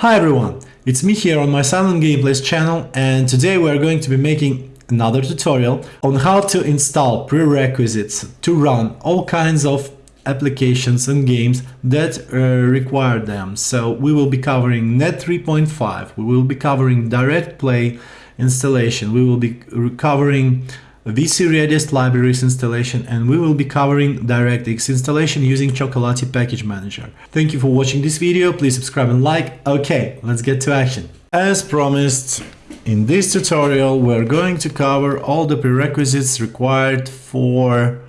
Hi everyone, it's me here on my Silent Gameplays channel and today we are going to be making another tutorial on how to install prerequisites to run all kinds of applications and games that uh, require them. So we will be covering Net 3.5, we will be covering Direct Play installation, we will be covering VC Redist libraries installation and we will be covering DirectX installation using Chocolatey Package Manager. Thank you for watching this video, please subscribe and like. Okay, let's get to action. As promised, in this tutorial we're going to cover all the prerequisites required for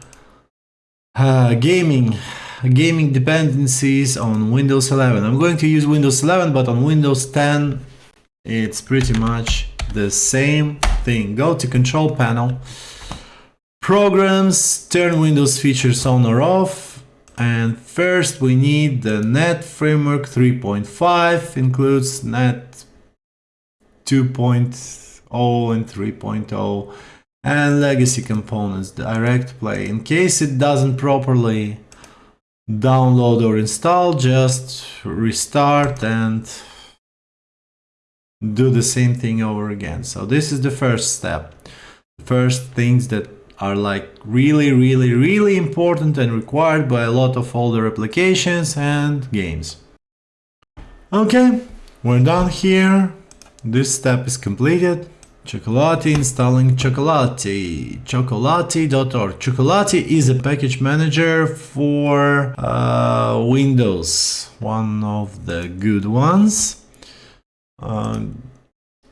uh, gaming gaming dependencies on Windows 11. I'm going to use Windows 11 but on Windows 10 it's pretty much the same thing. Go to control panel, programs, turn Windows features on or off. And first we need the Net Framework 3.5, includes Net 2.0 and 3.0 and legacy components, direct play. In case it doesn't properly download or install, just restart and do the same thing over again. So this is the first step. The first things that are like really, really, really important and required by a lot of older applications and games. Okay, we're done here. This step is completed. Chocolatey installing Chocolatey. Chocolatey.org. Chocolatey is a package manager for uh, Windows, one of the good ones. Um,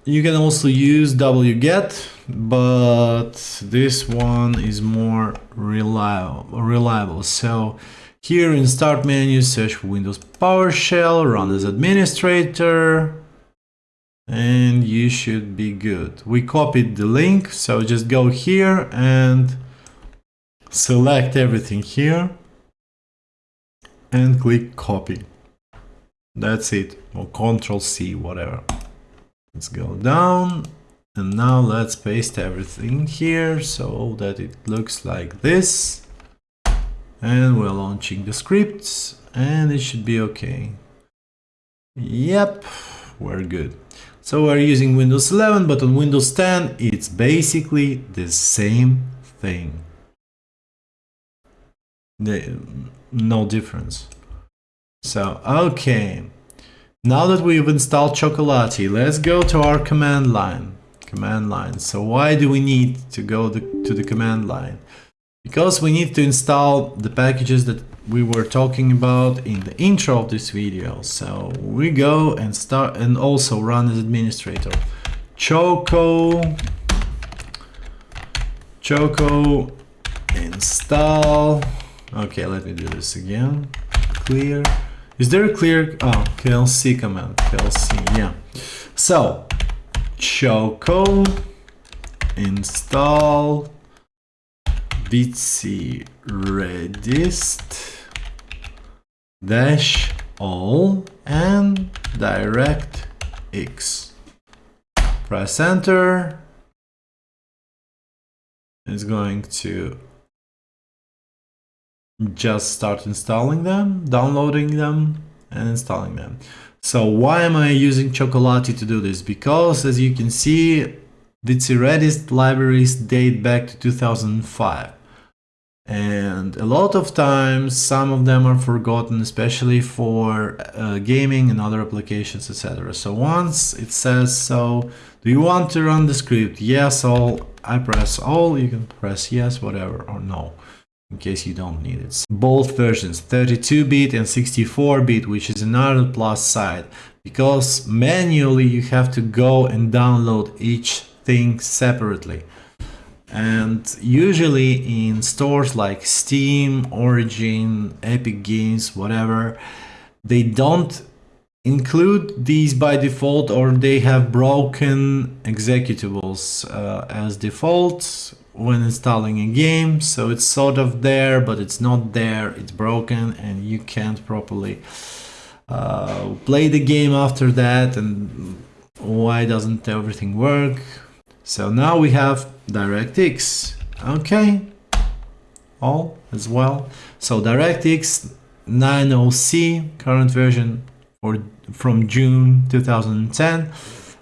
you can also use wget, but this one is more reliable. reliable. So here in Start menu, search for Windows PowerShell, run as administrator, and you should be good. We copied the link, so just go here and select everything here and click copy. That's it. Or Control C, whatever. Let's go down. And now let's paste everything here so that it looks like this. And we're launching the scripts and it should be okay. Yep, we're good. So we're using Windows 11, but on Windows 10, it's basically the same thing. The, no difference. So, okay. Now that we've installed Chocolatey, let's go to our command line. Command line. So why do we need to go the, to the command line? Because we need to install the packages that we were talking about in the intro of this video. So we go and start and also run as administrator. Choco Choco install. Okay, let me do this again. Clear. Is there a clear, oh, klc command, klc, yeah. So, choco install vc redist dash all and direct x. Press enter. It's going to just start installing them, downloading them, and installing them. So why am I using Chocolatey to do this? Because as you can see, VC Redist libraries date back to 2005. And a lot of times, some of them are forgotten, especially for uh, gaming and other applications, etc. So once it says so, do you want to run the script? Yes, all. I press all, you can press yes, whatever, or no in case you don't need it. Both versions, 32-bit and 64-bit, which is another plus side, because manually you have to go and download each thing separately. And usually in stores like Steam, Origin, Epic Games, whatever, they don't include these by default or they have broken executables uh, as default when installing a game. So it's sort of there but it's not there. It's broken and you can't properly uh, play the game after that and why doesn't everything work? So now we have DirectX. Okay. All as well. So DirectX 90C current version for from June 2010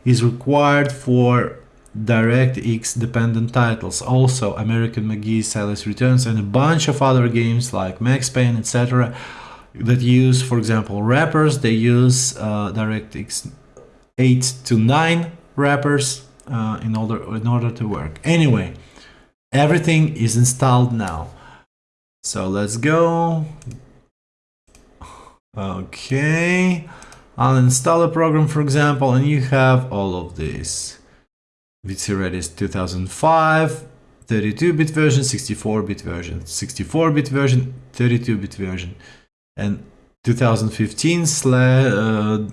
is required for DirectX dependent titles. Also, American McGee's Alice Returns, and a bunch of other games like Max Payne, etc. that use, for example, wrappers. They use uh, DirectX 8 to 9 wrappers uh, in order in order to work. Anyway, everything is installed now. So let's go. Okay, I'll install a program, for example, and you have all of this. VC Redis 2005, 32-bit version, 64-bit version, 64-bit version, 32-bit version, and 2015 slash, uh,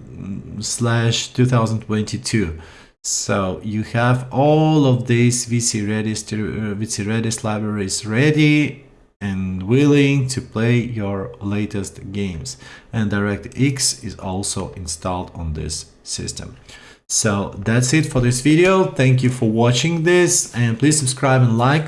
slash 2022. So you have all of these VC Redis, uh, VC Redis libraries ready willing to play your latest games. And DirectX is also installed on this system. So that's it for this video. Thank you for watching this and please subscribe and like